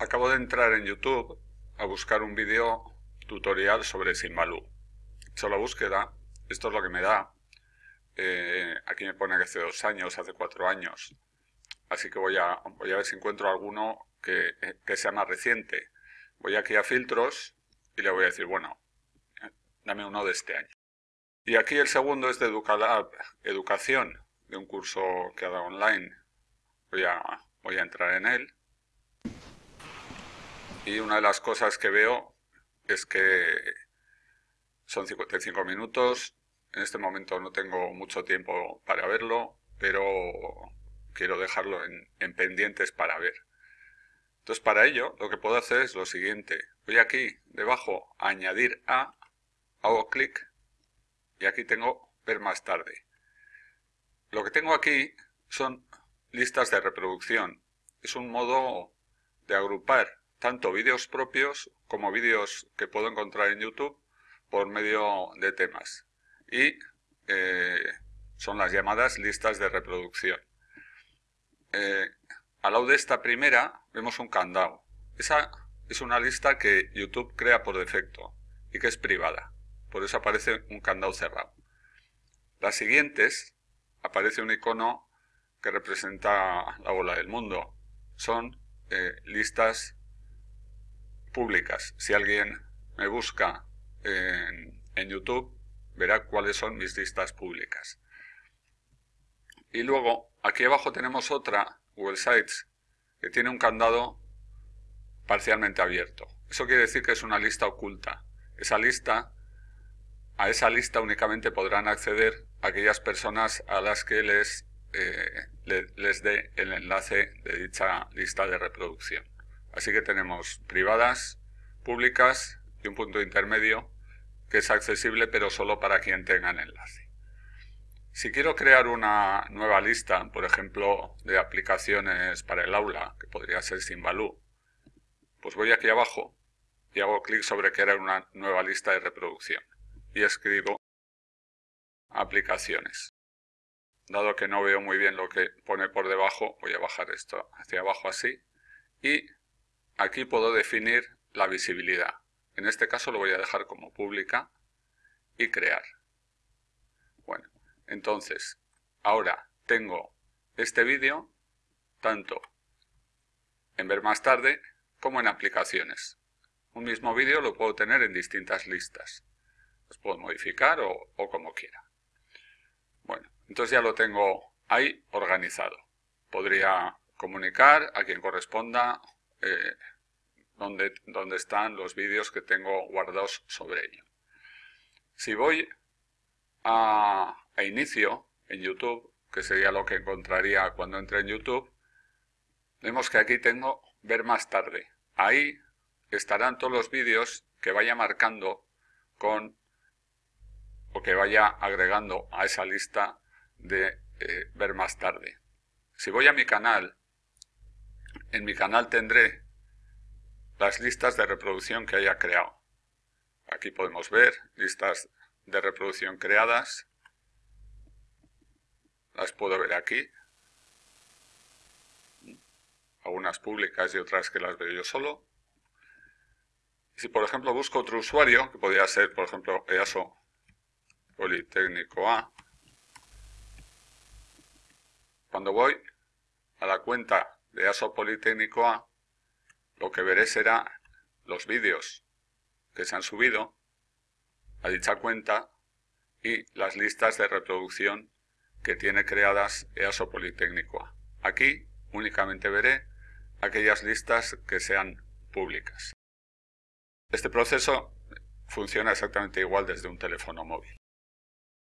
Acabo de entrar en YouTube a buscar un vídeo tutorial sobre Simbaloo. He hecho la búsqueda, esto es lo que me da. Eh, aquí me pone que hace dos años, hace cuatro años. Así que voy a, voy a ver si encuentro alguno que, que sea más reciente. Voy aquí a filtros y le voy a decir, bueno, dame uno de este año. Y aquí el segundo es de Educación, de un curso que ha dado online. Voy a, voy a entrar en él y una de las cosas que veo es que son 55 minutos. En este momento no tengo mucho tiempo para verlo, pero quiero dejarlo en, pendientes para ver. Entonces para ello lo que puedo hacer es lo siguiente. Voy aquí debajo a añadir a, hago clic y aquí tengo ver más tarde. Lo que tengo aquí son listas de reproducción. Es un modo de agrupar tanto vídeos propios como vídeos que puedo encontrar en YouTube por medio de temas. Y eh, son las llamadas listas de reproducción. Eh, al lado de esta primera vemos un candado. Esa es una lista que YouTube crea por defecto y que es privada. Por eso aparece un candado cerrado. Las siguientes aparece un icono que representa la bola del mundo. Son eh, listas públicas. Si alguien me busca en, YouTube, verá cuáles son mis listas públicas. Y luego, aquí abajo tenemos otra, Google Sites, que tiene un candado parcialmente abierto. Eso quiere decir que es una lista oculta. Esa lista, a esa lista únicamente podrán acceder aquellas personas a las que les, eh, les dé el enlace de dicha lista de reproducción. Así que tenemos privadas, públicas y un punto intermedio que es accesible pero solo para quien tenga el enlace. Si quiero crear una nueva lista, por ejemplo, de aplicaciones para el aula, que podría ser Simbaloo, pues voy aquí abajo y hago clic sobre crear una nueva lista de reproducción y escribo aplicaciones. Dado que no veo muy bien lo que pone por debajo, voy a bajar esto hacia abajo así y Aquí puedo definir la visibilidad. En este caso lo voy a dejar como pública y crear. Bueno, entonces, ahora tengo este vídeo tanto en ver más tarde como en aplicaciones. Un mismo vídeo lo puedo tener en distintas listas. Los puedo modificar o, como quiera. Bueno, entonces ya lo tengo ahí organizado. Podría comunicar a quien corresponda eh, donde, están los vídeos que tengo guardados sobre ello. Si voy a, a inicio en YouTube, que sería lo que encontraría cuando entre en YouTube, vemos que aquí tengo ver más tarde. Ahí estarán todos los vídeos que vaya marcando con o que vaya agregando a esa lista de eh, ver más tarde. Si voy a mi canal en mi canal tendré las listas de reproducción que haya creado. Aquí podemos ver listas de reproducción creadas. Las puedo ver aquí. Algunas públicas y otras que las veo yo solo. Si por ejemplo busco otro usuario, que podría ser por ejemplo EASO Politécnico A, cuando voy a la cuenta de ASO Politécnico A, lo que veré será los vídeos que se han subido a dicha cuenta y las listas de reproducción que tiene creadas EASO Politécnico A. Aquí únicamente veré aquellas listas que sean públicas. Este proceso funciona exactamente igual desde un teléfono móvil.